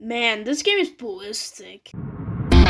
Man, this game is ballistic.